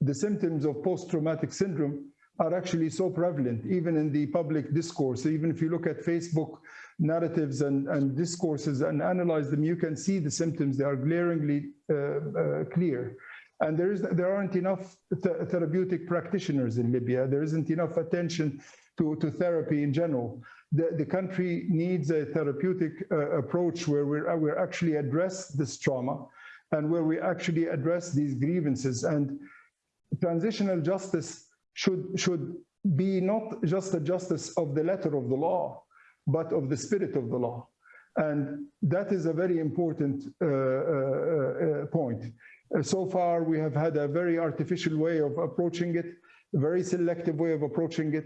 the symptoms of post-traumatic syndrome are actually so prevalent, even in the public discourse. Even if you look at Facebook narratives and, and discourses and analyze them, you can see the symptoms. They are glaringly uh, uh, clear. And there, is, there aren't enough th therapeutic practitioners in Libya. There isn't enough attention to, to therapy in general. The, the country needs a therapeutic uh, approach where we're, we're actually address this trauma and where we actually address these grievances. And transitional justice should, should be not just a justice of the letter of the law, but of the spirit of the law. And that is a very important uh, uh, uh, point. So far, we have had a very artificial way of approaching it, a very selective way of approaching it.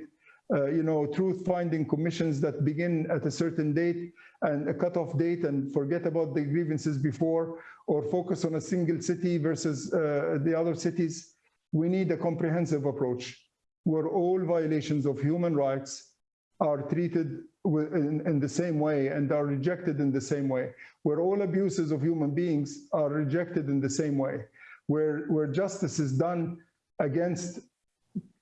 Uh, you know, truth-finding commissions that begin at a certain date and a cutoff date and forget about the grievances before or focus on a single city versus uh, the other cities. We need a comprehensive approach where all violations of human rights are treated in, in, the same way and are rejected in the same way, where all abuses of human beings are rejected in the same way, where, where justice is done against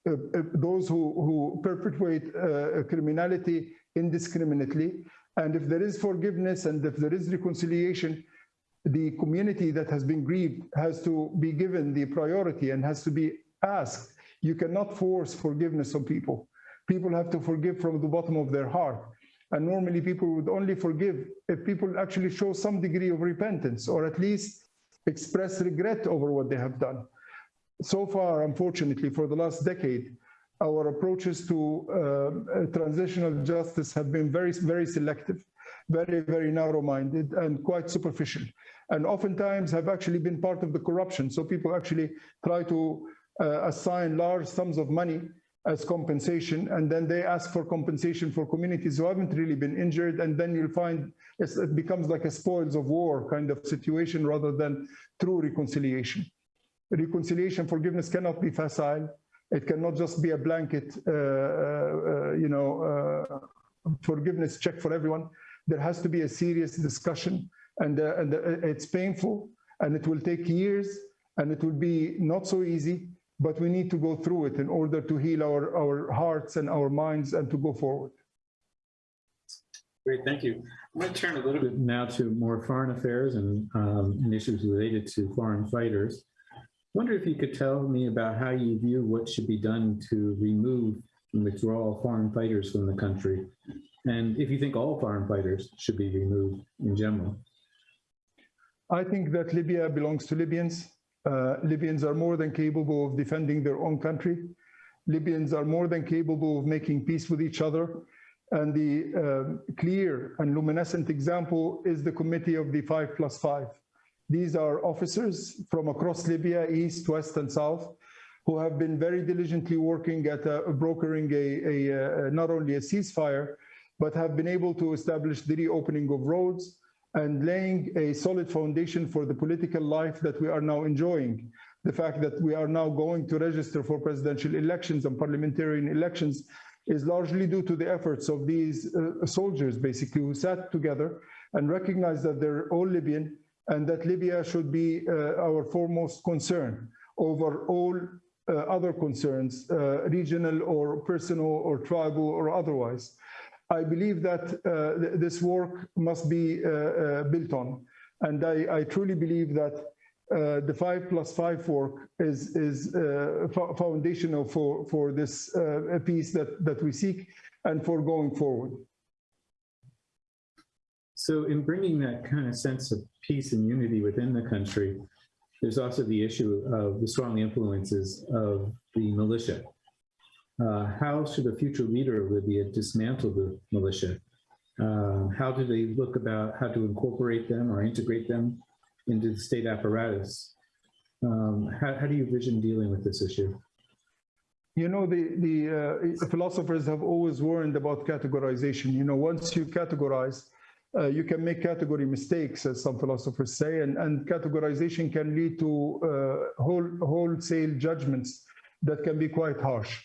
uh, uh, those who, who perpetuate uh, criminality indiscriminately. And if there is forgiveness and if there is reconciliation, the community that has been grieved has to be given the priority and has to be asked. You cannot force forgiveness on people. People have to forgive from the bottom of their heart. And normally people would only forgive if people actually show some degree of repentance or at least express regret over what they have done. So far, unfortunately, for the last decade, our approaches to uh, transitional justice have been very, very selective, very, very narrow-minded and quite superficial. And oftentimes have actually been part of the corruption. So people actually try to uh, assign large sums of money as compensation, and then they ask for compensation for communities who haven't really been injured, and then you'll find it becomes like a spoils of war kind of situation rather than true reconciliation. Reconciliation, forgiveness cannot be facile. It cannot just be a blanket, uh, uh, you know, uh, forgiveness check for everyone. There has to be a serious discussion, and, uh, and uh, it's painful, and it will take years, and it will be not so easy, but we need to go through it in order to heal our, our hearts and our minds and to go forward. Great, thank you. I'm going to turn a little bit now to more foreign affairs and, um, and issues related to foreign fighters. I wonder if you could tell me about how you view what should be done to remove and withdraw foreign fighters from the country, and if you think all foreign fighters should be removed in general. I think that Libya belongs to Libyans. Uh, Libyans are more than capable of defending their own country. Libyans are more than capable of making peace with each other. And the uh, clear and luminescent example is the committee of the five plus five. These are officers from across Libya, east, west, and south, who have been very diligently working at uh, brokering a, a, a, not only a ceasefire, but have been able to establish the reopening of roads, and laying a solid foundation for the political life that we are now enjoying. The fact that we are now going to register for presidential elections and parliamentary elections is largely due to the efforts of these uh, soldiers, basically, who sat together and recognized that they're all Libyan and that Libya should be uh, our foremost concern over all uh, other concerns, uh, regional or personal or tribal or otherwise. I believe that uh, th- this work must be uh, uh, built on. And I, I truly believe that uh, the five plus five work is, is uh, fo- foundational for, for this uh, piece that, that we seek and for going forward. So in bringing that kind of sense of peace and unity within the country, there's also the issue of the strong influences of the militia. Uh, how should a future leader of Libya dismantle the militia? Uh, how do they look about how to incorporate them or integrate them into the state apparatus? Um, how, how do you vision dealing with this issue? You know, the, the uh, philosophers have always warned about categorization. You know, once you categorize, uh, you can make category mistakes, as some philosophers say, and, and categorization can lead to uh, whole, wholesale judgments that can be quite harsh.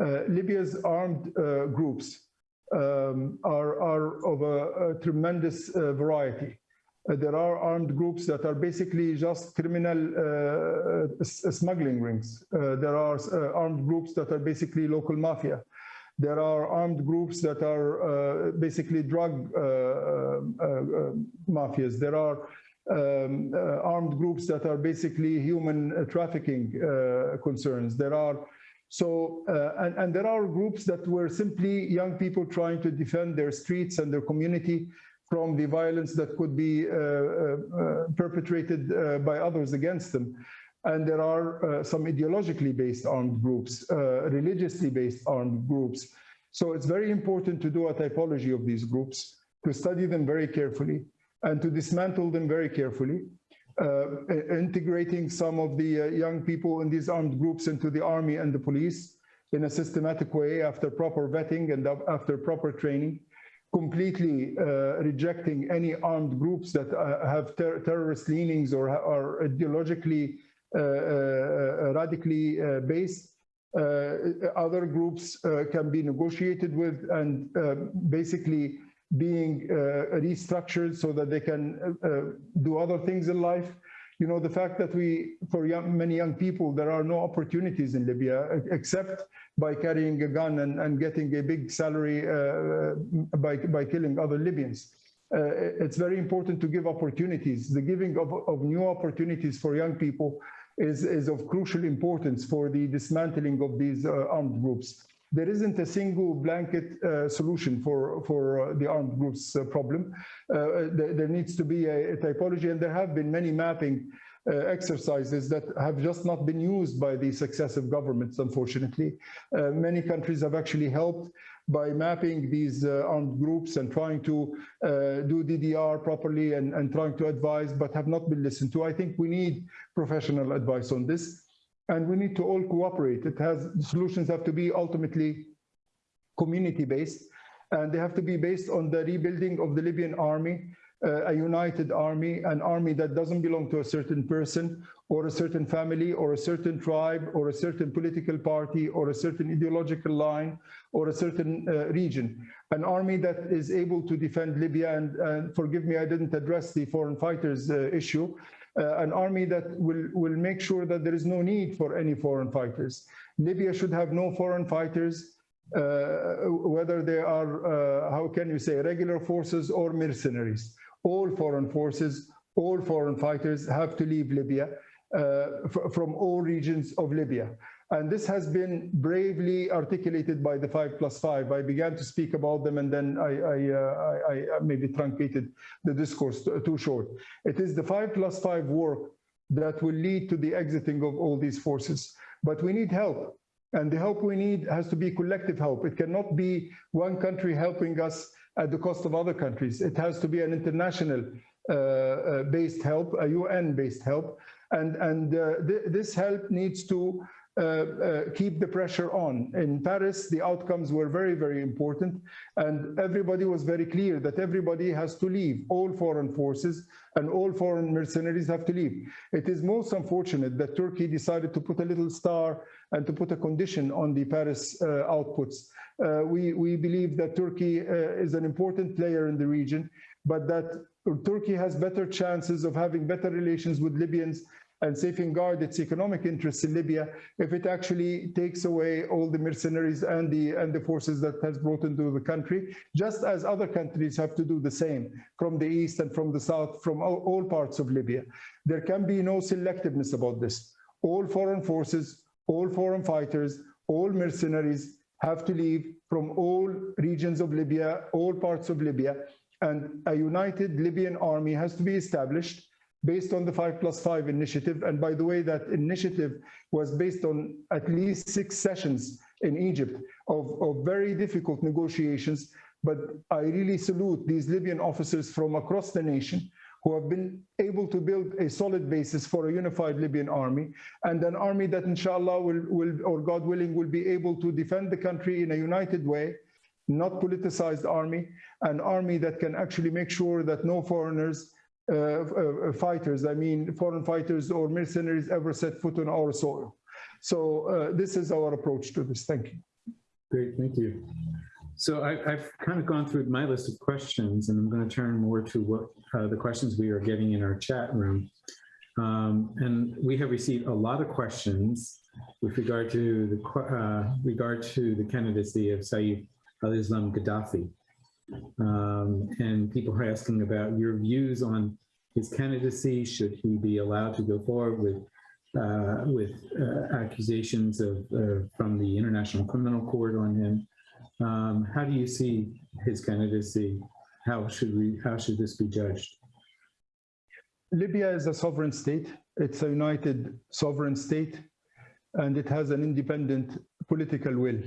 Uh, Libya's armed uh, groups um, are, are of a, a tremendous uh, variety. There are armed groups that are basically just criminal smuggling rings. There are armed groups that are basically local mafia. There are armed groups that are uh, basically drug uh, uh, mafias. There are um, armed groups that are basically human trafficking concerns. There are so, uh, and, and there are groups that were simply young people trying to defend their streets and their community from the violence that could be uh, uh, uh, perpetrated by others against them. And there are some ideologically based armed groups, religiously based armed groups. So it's very important to do a typology of these groups, to study them very carefully, and to dismantle them very carefully, integrating some of the uh, young people in these armed groups into the army and the police in a systematic way after proper vetting and after proper training completely uh, rejecting any armed groups that uh, have ter terrorist leanings or are ideologically uh, uh, radically uh, based. Uh, other groups uh, can be negotiated with and uh, basically being uh, restructured so that they can uh, uh, do other things in life. You know, the fact that we, for young, many young people, there are no opportunities in Libya except by carrying a gun and, and getting a big salary by, by killing other Libyans. Uh, it's very important to give opportunities. The giving of, of new opportunities for young people is, is of crucial importance for the dismantling of these uh, armed groups. There isn't a single blanket uh, solution for, for uh, the armed groups uh, problem. Uh, there, there needs to be a, a typology, and there have been many mapping uh, exercises that have just not been used by the successive governments, unfortunately. Many countries have actually helped by mapping these uh, armed groups and trying to uh, do DDR properly and, and trying to advise, but have not been listened to. I think we need professional advice on this, and we need to all cooperate. It has solutions have to be ultimately community-based, and they have to be based on the rebuilding of the Libyan army, uh, a united army, an army that doesn't belong to a certain person or a certain family or a certain tribe or a certain political party or a certain ideological line or a certain uh, region. An army that is able to defend Libya, and, forgive me, I didn't address the foreign fighters uh, issue, uh, an army that will, will make sure that there is no need for any foreign fighters. Libya should have no foreign fighters, uh, whether they are, uh, how can you say, regular forces or mercenaries. All foreign forces, all foreign fighters have to leave Libya uh, from all regions of Libya. And this has been bravely articulated by the five plus five. I began to speak about them and then I, I, uh, I, I maybe truncated the discourse too, short. It is the five plus five work that will lead to the exiting of all these forces. But we need help. And the help we need has to be collective help. It cannot be one country helping us at the cost of other countries. It has to be an international uh, uh, based help, a UN based help. And, and uh, th this help needs to keep the pressure on. In Paris, the outcomes were very, very important. And everybody was very clear that everybody has to leave. All foreign forces and all foreign mercenaries have to leave. It is most unfortunate that Turkey decided to put a little star and to put a condition on the Paris uh, outputs. Uh, we, we believe that Turkey uh, is an important player in the region, but that Turkey has better chances of having better relations with Libyans and safeguard its economic interests in Libya if it actually takes away all the mercenaries and the and the forces that has brought into the country, just as other countries have to do the same from the east and from the south, from all, all parts of Libya. There can be no selectiveness about this. All foreign forces, all foreign fighters, all mercenaries have to leave from all regions of Libya, all parts of Libya, and a united Libyan army has to be established based on the 5 plus 5 initiative. And by the way, that initiative was based on at least six sessions in Egypt of, of very difficult negotiations. But I really salute these Libyan officers from across the nation who have been able to build a solid basis for a unified Libyan army and an army that inshallah will, will or God willing will be able to defend the country in a united way not politicized army, an army that can actually make sure that no foreigners fighters, I mean foreign fighters or mercenaries ever set foot on our soil. So uh, this is our approach to this. Thank you. Great, thank you. So I, I've kind of gone through my list of questions and I'm going to turn more to what uh, the questions we are getting in our chat room. Um, and we have received a lot of questions with regard to the uh, regard to the candidacy of Saif al-Islam Gaddafi. Um, and people are asking about your views on his candidacy. Should he be allowed to go forward with uh, with uh, accusations of uh, from the International Criminal Court on him? Um, how do you see his candidacy? How should we? How should this be judged? Libya is a sovereign state. It's a united sovereign state, and it has an independent political will.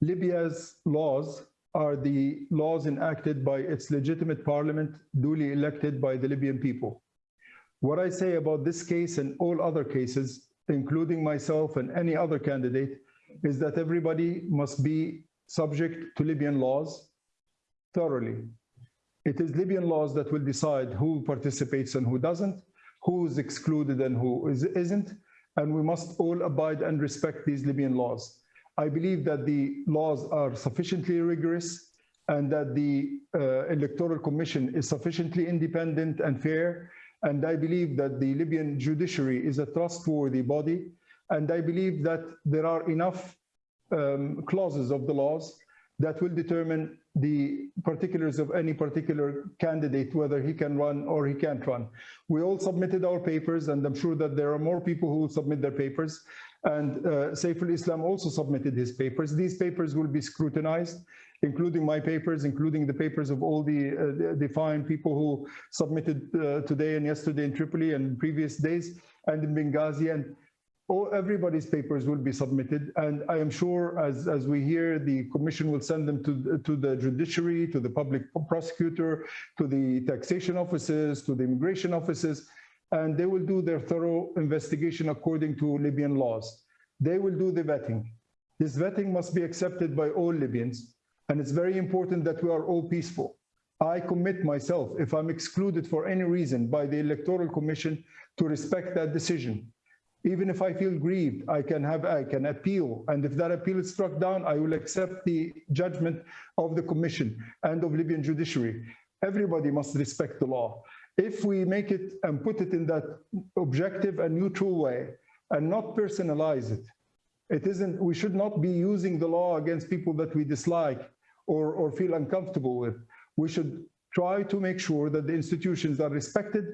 Libya's laws are the laws enacted by its legitimate parliament, duly elected by the Libyan people. What I say about this case and all other cases, including myself and any other candidate, is that everybody must be subject to Libyan laws thoroughly. It is Libyan laws that will decide who participates and who doesn't, who is excluded and who is, isn't, and we must all abide and respect these Libyan laws. I believe that the laws are sufficiently rigorous and that the uh, Electoral Commission is sufficiently independent and fair. And I believe that the Libyan judiciary is a trustworthy body. And I believe that there are enough um, clauses of the laws that will determine the particulars of any particular candidate, whether he can run or he can't run. We all submitted our papers, and I'm sure that there are more people who will submit their papers. And uh, Saif al-Islam also submitted his papers. These papers will be scrutinized, including my papers, including the papers of all the, uh, the, fine people who submitted uh, today and yesterday in Tripoli and previous days and in Benghazi. And all, everybody's papers will be submitted. And I am sure as, as we hear, the commission will send them to, to the judiciary, to the public prosecutor, to the taxation offices, to the immigration offices, and they will do their thorough investigation according to Libyan laws. They will do the vetting. This vetting must be accepted by all Libyans, and it's very important that we are all peaceful. I commit myself, if I'm excluded for any reason by the Electoral Commission, to respect that decision. Even if I feel grieved, I can have, I can appeal, and if that appeal is struck down, I will accept the judgment of the Commission and of Libyan judiciary. Everybody must respect the law if we make it and put it in that objective and neutral way and not personalize it, it isn't, we should not be using the law against people that we dislike or, or feel uncomfortable with. We should try to make sure that the institutions are respected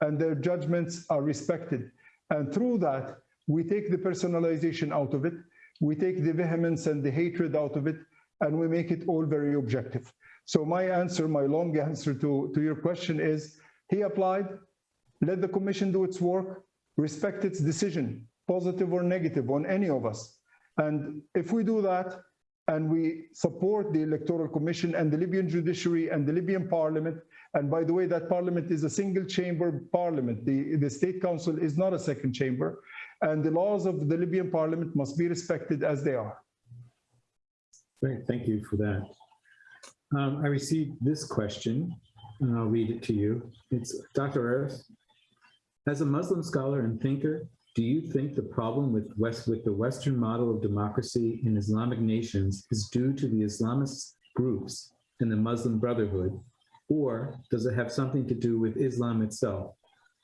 and their judgments are respected. And through that, we take the personalization out of it, we take the vehemence and the hatred out of it, and we make it all very objective. So my answer, my long answer to, to your question is, he applied, let the commission do its work, respect its decision, positive or negative on any of us. And if we do that, and we support the electoral commission and the Libyan judiciary and the Libyan parliament, and by the way, that parliament is a single chamber parliament. The, the state council is not a second chamber, and the laws of the Libyan parliament must be respected as they are. Great, thank you for that. Um, I received this question, and I'll read it to you. It's Dr. Aref. As a Muslim scholar and thinker, Do you think the problem with West with the Western model of democracy in Islamic nations is due to the Islamist groups and the Muslim Brotherhood, or does it have something to do with Islam itself?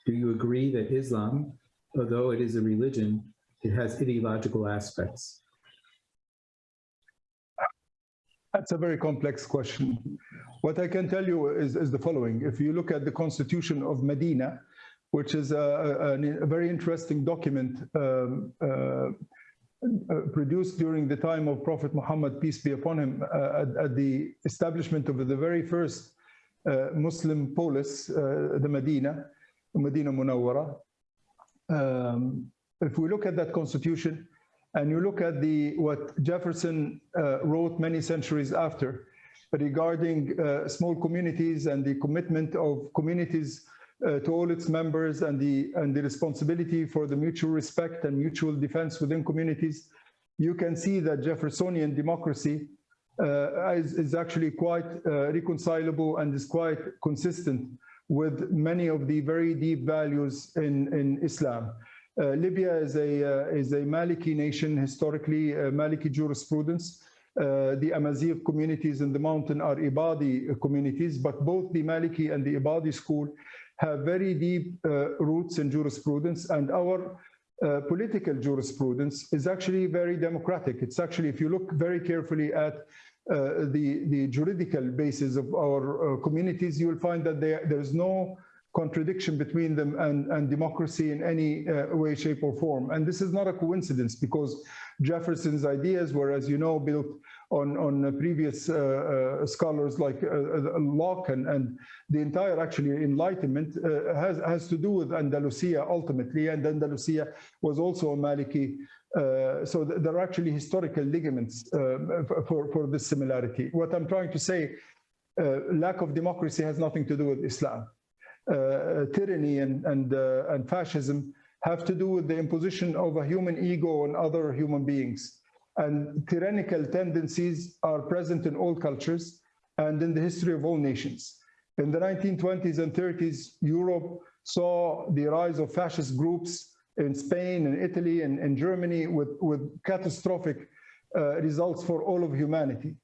Do you agree that Islam, although it is a religion, it has ideological aspects? That's a very complex question. What I can tell you is, is the following. If you look at the Constitution of Medina, which is a, a, a very interesting document um, uh, uh, produced during the time of Prophet Muhammad, peace be upon him, uh, at, at, the establishment of the very first uh, Muslim polis, uh, the Medina, Medina Munawwara. Um, if we look at that constitution, and you look at the what Jefferson uh, wrote many centuries after regarding uh, small communities and the commitment of communities uh, to all its members and the and the responsibility for the mutual respect and mutual defense within communities, you can see that Jeffersonian democracy uh, is, is, actually quite uh, reconcilable and is quite consistent with many of the very deep values in, in Islam. Uh, Libya is a, uh, is a Maliki nation, historically, uh, Maliki jurisprudence. the Amazigh communities in the mountain are Ibadi communities, but both the Maliki and the Ibadi school have very deep roots in jurisprudence, and our uh, political jurisprudence is actually very democratic. It's actually, if you look very carefully at uh, the, the juridical basis of our uh, communities, you will find that there, there's no contradiction between them and, and democracy in any uh, way, shape, or form. And this is not a coincidence because Jefferson's ideas were, as you know, built on, on previous uh, uh, scholars like uh, uh, Locke and, and the entire actually Enlightenment uh, has, has to do with Andalusia ultimately, and Andalusia was also a Maliki. so th there are actually historical ligaments for, for this similarity. What I'm trying to say, lack of democracy has nothing to do with Islam. Uh, tyranny and, and, uh, and fascism have to do with the imposition of a human ego on other human beings. And tyrannical tendencies are present in all cultures and in the history of all nations. In the 1920s and 30s, Europe saw the rise of fascist groups in Spain and Italy and, and Germany with, with catastrophic uh, results for all of humanity.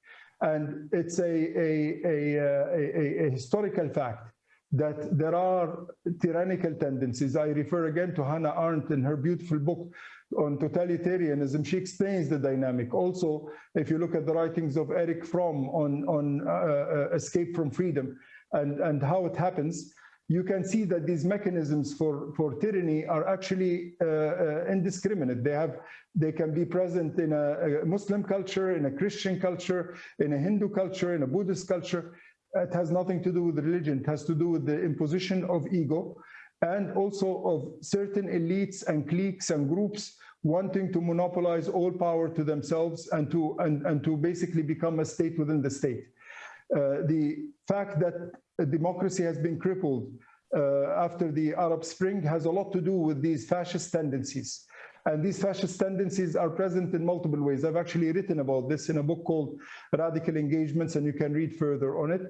And it's a, a, a, a, a historical fact that there are tyrannical tendencies. I refer again to Hannah Arendt in her beautiful book on totalitarianism. She explains the dynamic. Also, if you look at the writings of Erich Fromm on, on uh, uh, escape from freedom and, and how it happens, you can see that these mechanisms for, for tyranny are actually uh, uh, indiscriminate. They have, they can be present in a, a Muslim culture, in a Christian culture, in a Hindu culture, in a Buddhist culture it has nothing to do with religion. It has to do with the imposition of ego and also of certain elites and cliques and groups wanting to monopolize all power to themselves and to, and, and to basically become a state within the state. Uh, the fact that democracy has been crippled uh, after the Arab Spring has a lot to do with these fascist tendencies. And these fascist tendencies are present in multiple ways. I've actually written about this in a book called Radical Engagements, and you can read further on it.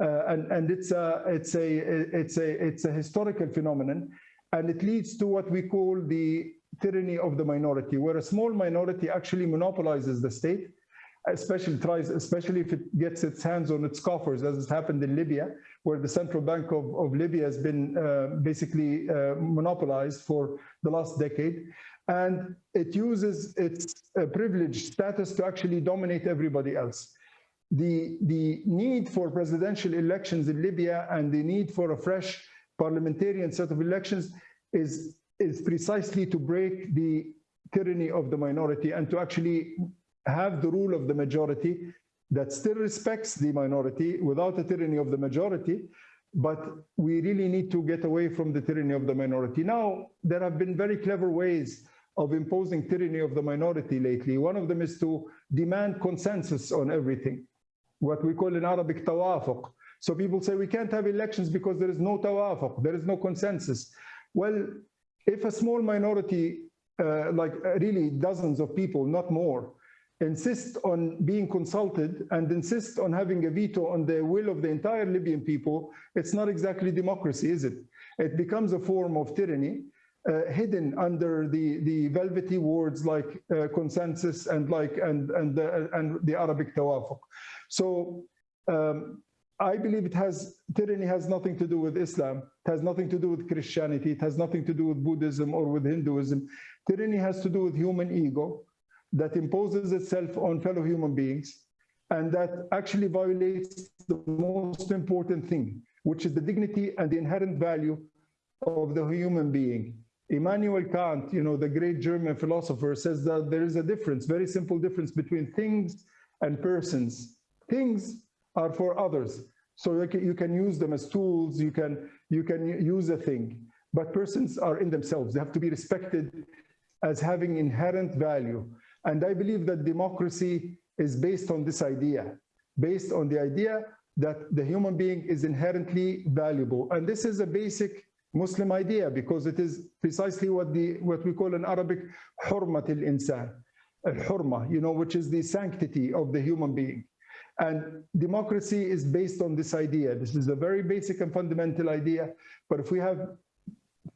Uh, and and it's a it's a it's a it's a historical phenomenon, and it leads to what we call the tyranny of the minority, where a small minority actually monopolizes the state, especially tries, especially if it gets its hands on its coffers, as has happened in Libya, where the central bank of, of Libya has been uh, basically uh, monopolized for the last decade and it uses its uh, privileged status to actually dominate everybody else. The, the need for presidential elections in Libya and the need for a fresh parliamentarian set of elections is, is precisely to break the tyranny of the minority and to actually have the rule of the majority that still respects the minority without the tyranny of the majority, but we really need to get away from the tyranny of the minority. Now, there have been very clever ways of imposing tyranny of the minority lately. One of them is to demand consensus on everything, what we call in Arabic tawafuq. So people say we can't have elections because there is no tawafuq, there is no consensus. Well, if a small minority, uh, like uh, really dozens of people, not more, insist on being consulted and insist on having a veto on the will of the entire Libyan people, it's not exactly democracy, is it? It becomes a form of tyranny hidden under the, the velvety words like uh, consensus and like and and the, and the Arabic tawafuq. So um, I believe it has tyranny has nothing to do with Islam. It has nothing to do with Christianity. It has nothing to do with Buddhism or with Hinduism. Tyranny has to do with human ego that imposes itself on fellow human beings and that actually violates the most important thing, which is the dignity and the inherent value of the human being. Immanuel Kant, you know, the great German philosopher, says that there is a difference, very simple difference between things and persons. Things are for others, so you can, use them as tools. You can you can use a thing, but persons are in themselves. They have to be respected as having inherent value. And I believe that democracy is based on this idea, based on the idea that the human being is inherently valuable. And this is a basic Muslim idea because it is precisely what the what we call in Arabic hurmat al-insan, al-hurma, you know, which is the sanctity of the human being. And democracy is based on this idea. This is a very basic and fundamental idea. But if we have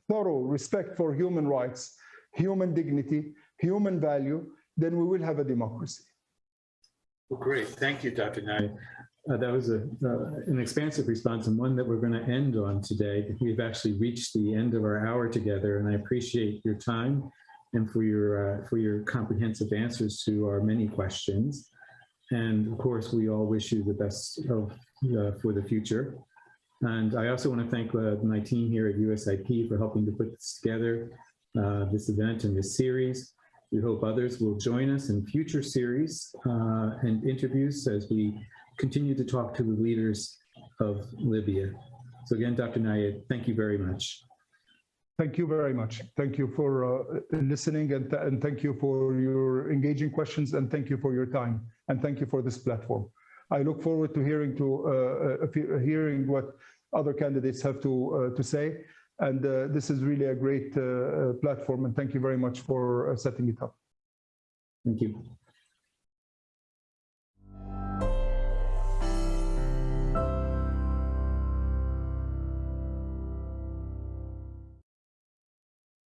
thorough respect for human rights, human dignity, human value, then we will have a democracy. Well, great. Thank you, Dr. Nayed. Uh, that was a, uh, an expansive response and one that we're going to end on today. We've actually reached the end of our hour together, and I appreciate your time and for your uh, for your comprehensive answers to our many questions. And of course, we all wish you the best of uh, for the future. And I also want to thank uh, my team here at USIP for helping to put this together, uh, this event and this series. We hope others will join us in future series and interviews as we continue to talk to the leaders of Libya. So again, Dr. Nayed, thank you very much. Thank you very much. Thank you for uh, listening and, th and thank you for your engaging questions and thank you for your time and thank you for this platform. I look forward to hearing to uh, uh, hearing what other candidates have to uh, to say. And uh, this is really a great uh, platform and thank you very much for setting it up. Thank you.